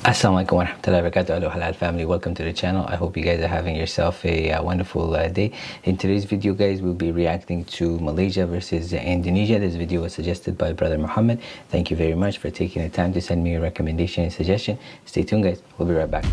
Assalamualaikum warahmatullahi wabarakatuh. Hello halal family. Welcome to the channel. I hope you guys are having yourself a uh, wonderful uh, day. In today's video guys we'll be reacting to Malaysia versus Indonesia. This video was suggested by brother Muhammad thank you very much for taking the time to send me a recommendation and suggestion. Stay tuned guys. We'll be right back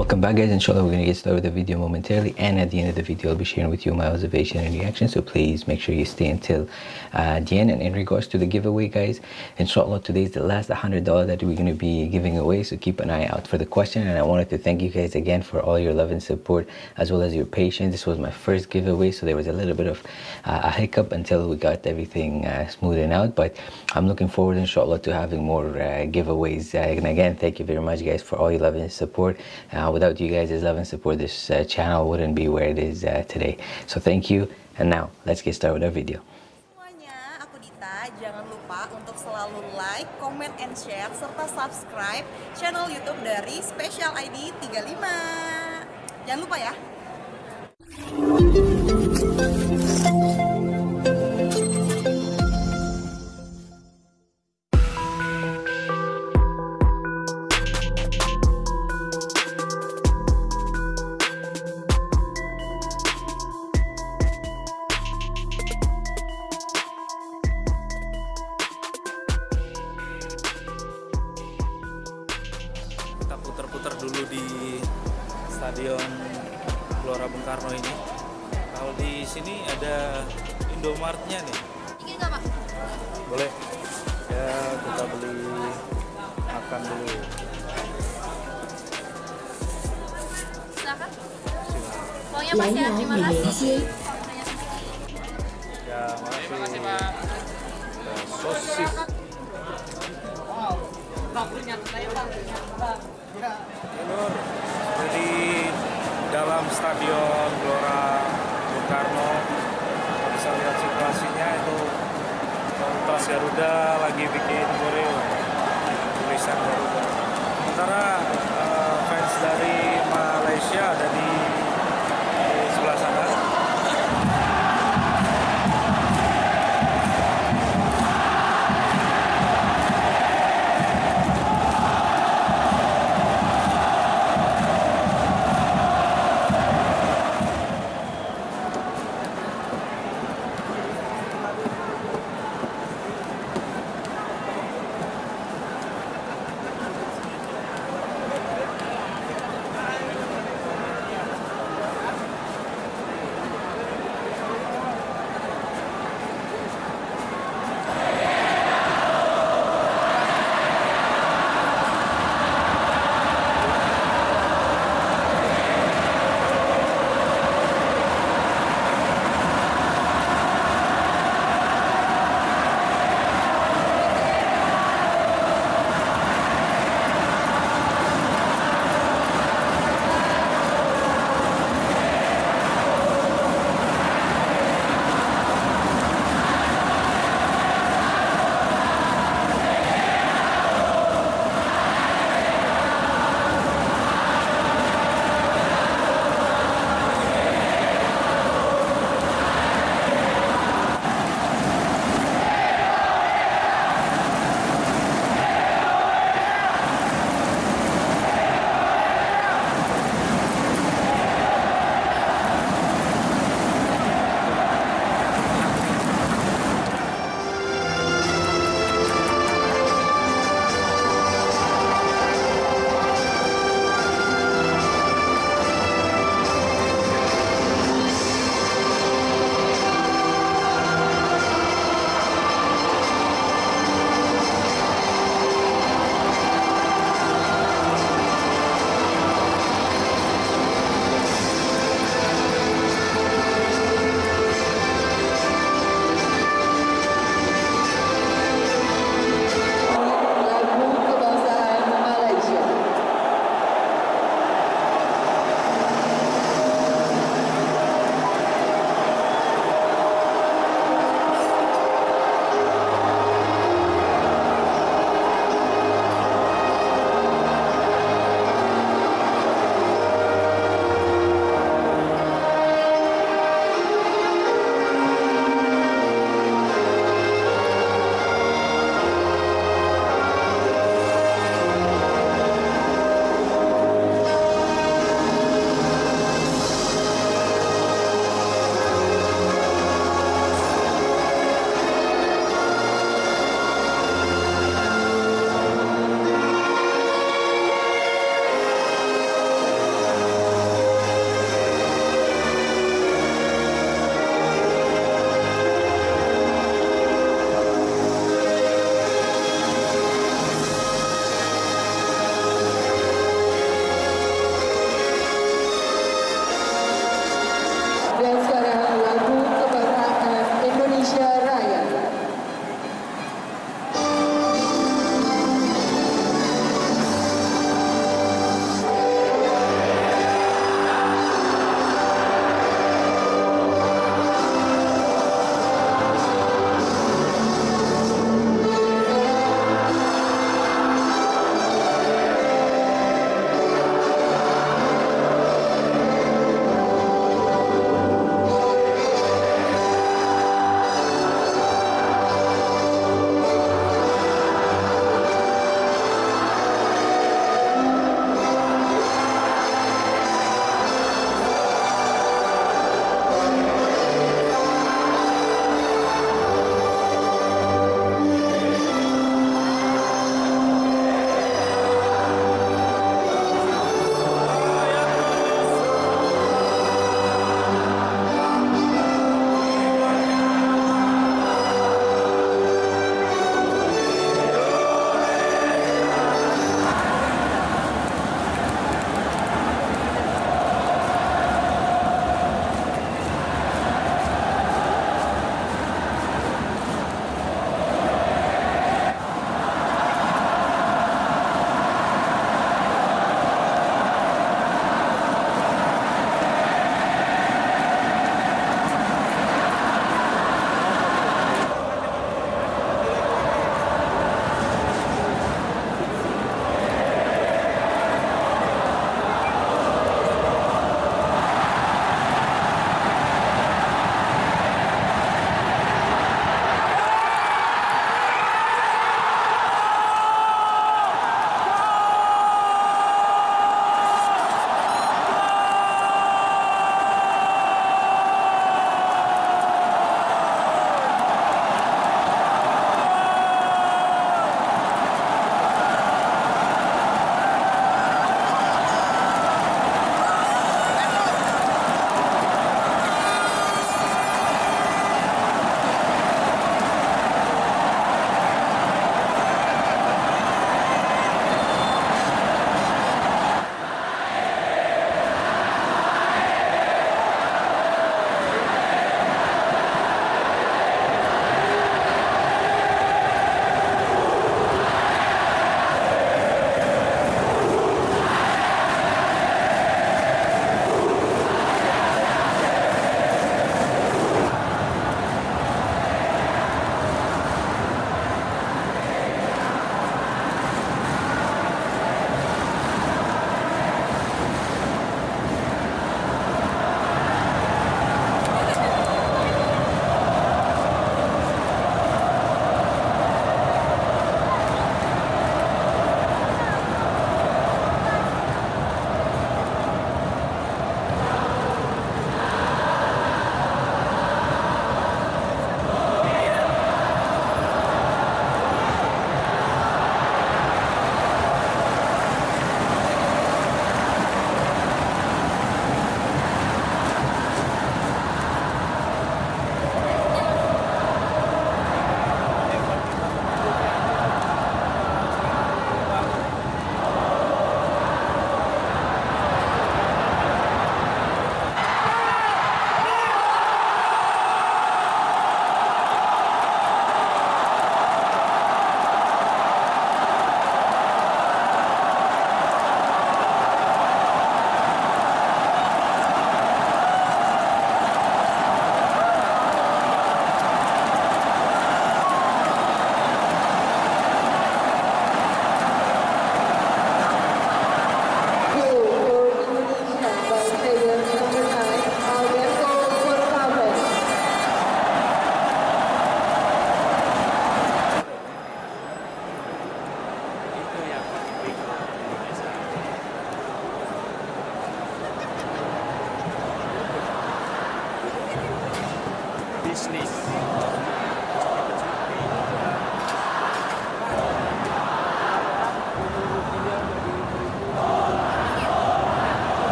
Welcome back guys, inshallah we're going to get started with the video momentarily and at the end of the video I'll be sharing with you my observation and reaction so please make sure you stay until uh, the end. And in regards to the giveaway guys inshallah today is the last $100 that we're going to be giving away so keep an eye out for the question. And I wanted to thank you guys again for all your love and support as well as your patience. This was my first giveaway so there was a little bit of uh, a hiccup until we got everything uh, out. But I'm looking forward inshallah to having more uh, giveaways uh, and again thank you very much guys for all your love and support. Uh, without you guys' love and support, this uh, channel wouldn't be where it is uh, today. So thank you. And now, let's get started with our video. Semuanya, aku Dita. Jangan lupa untuk selalu like, comment, and share, serta subscribe channel YouTube dari Special ID 35. Jangan lupa ya. Indomartnya nih. Ingin nggak pak? Boleh? Ya kita beli makan dulu. Silakan. Silakan. Uangnya mas ya, terima kasih. Ya makasih. Ya, sosis. Nur, di dalam Stadion Gelora Bung Karno bisa lihat situasinya itu komunitas Garuda lagi bikin koreo tulisan Garuda. Sementara eh, fans dari Malaysia ada di sebelah sana.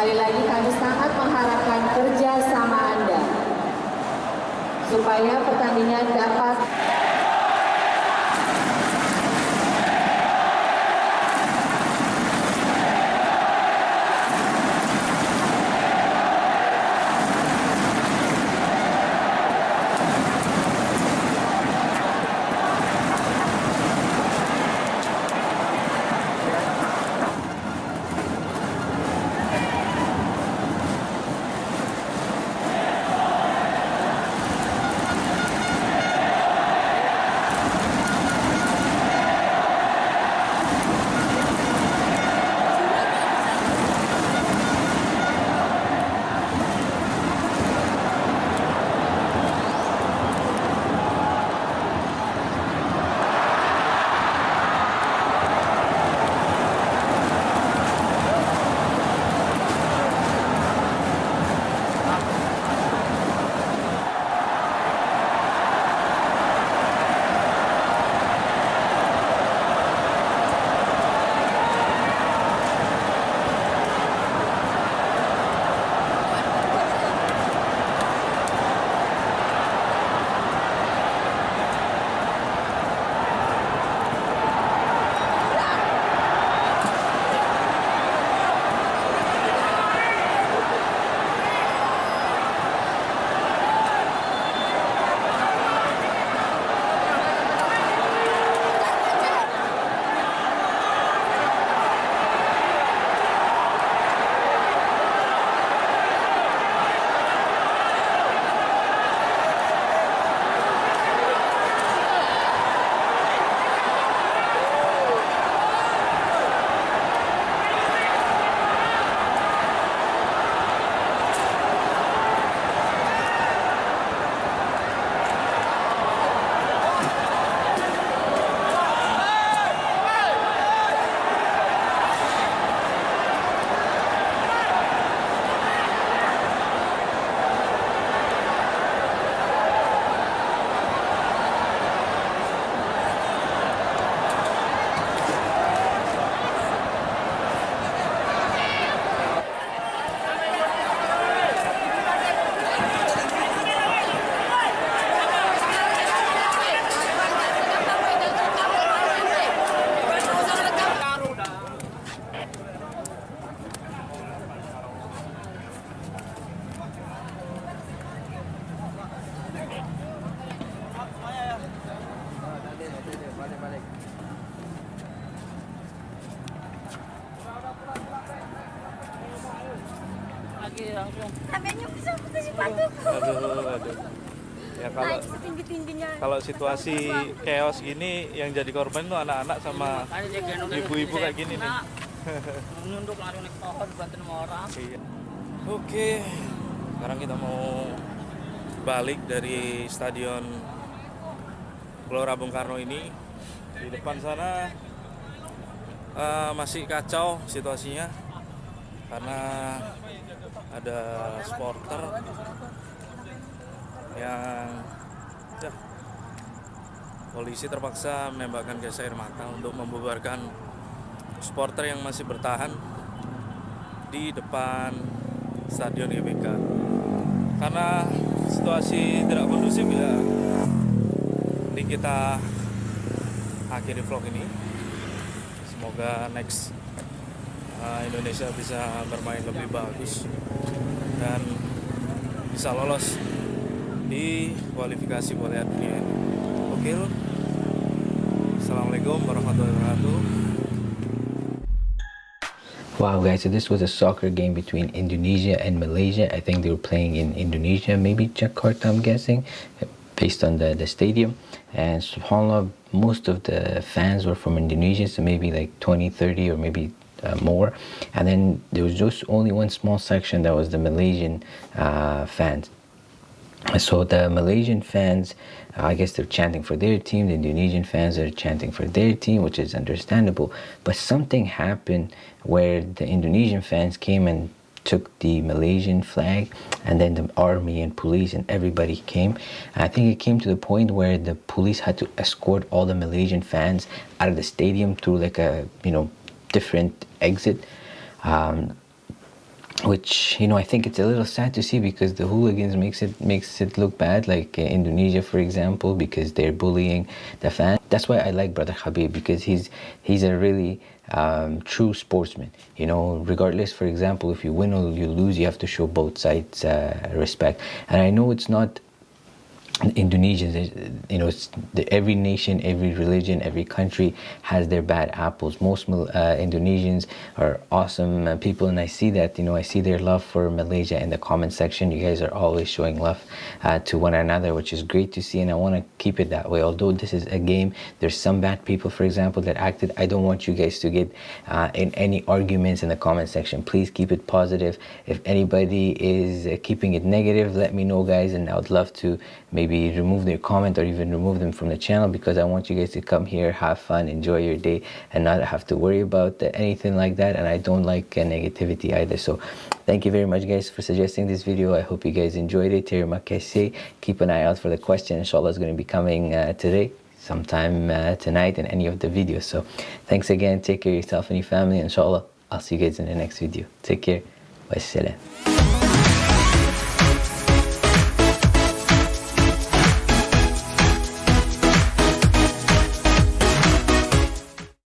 Sekali lagi kami sangat mengharapkan kerja sama Anda supaya pertandingan dapat kalau situasi chaos gini yang jadi korban tuh anak-anak sama Ibu-ibu kayak gini nih. kena. Nunduk langsung naik pohon bantuin orang. Iya. Oke, sekarang kita mau balik dari stadion Gelora Bung Karno ini. Di depan sana eh, masih kacau situasinya karena ada supporter yang ya, polisi terpaksa menembakkan gas air mata untuk membubarkan supporter yang masih bertahan di depan stadion GBK. Karena situasi tidak kondusif ya ini kita akhiri vlog ini. Semoga next uh, Indonesia bisa bermain lebih bagus dan bisa lolos di kualifikasi Piala Dunia Lur. Assalamualaikum warahmatullahi wabarakatuh. Wow, guys, so this was a soccer game between Indonesia and Malaysia. I think they were playing in Indonesia, maybe Jakarta, I'm guessing, based on the, the stadium. And subhanAllah, most of the fans were from Indonesia, so maybe like 20, 30, or maybe uh, more. And then there was just only one small section that was the Malaysian uh, fans. So the Malaysian fans, uh, I guess they're chanting for their team. The Indonesian fans are chanting for their team, which is understandable. But something happened where the Indonesian fans came and took the Malaysian flag, and then the army and police and everybody came. I think it came to the point where the police had to escort all the Malaysian fans out of the stadium through like a you know different exit. Um, which you know I think it's a little sad to see because the hooligans makes it makes it look bad like uh, Indonesia for example because they're bullying the fans that's why I like brother Habib because he's he's a really um, true sportsman you know. Regardless for example if you win or you lose you have to show both sides uh, respect. And I know it's not Indonesians, you know, every nation, every religion, every country has their bad apples. Most uh, Indonesians are awesome uh, people, and I see that. You know, I see their love for Malaysia in the comment section. You guys are always showing love uh, to one another, which is great to see, and I want to keep it that way. Although this is a game, there's some bad people, for example, that acted. I don't want you guys to get uh, in any arguments in the comment section. Please keep it positive. If anybody is uh, keeping it negative, let me know, guys, and I would love to maybe remove their comment or even remove them from the channel because I want you guys to come here, have fun, enjoy your day, and not have to worry about anything like that. And I don't like uh, negativity either. So thank you very much, guys, for suggesting this video. I hope you guys enjoyed it. Keep an eye out for the question. Inshallah, is going to be coming uh, today sometime uh, tonight in any of the videos. So thanks again. Take care of yourself and your family. Inshallah, I'll see you guys in the next video. Take care. Wassalam.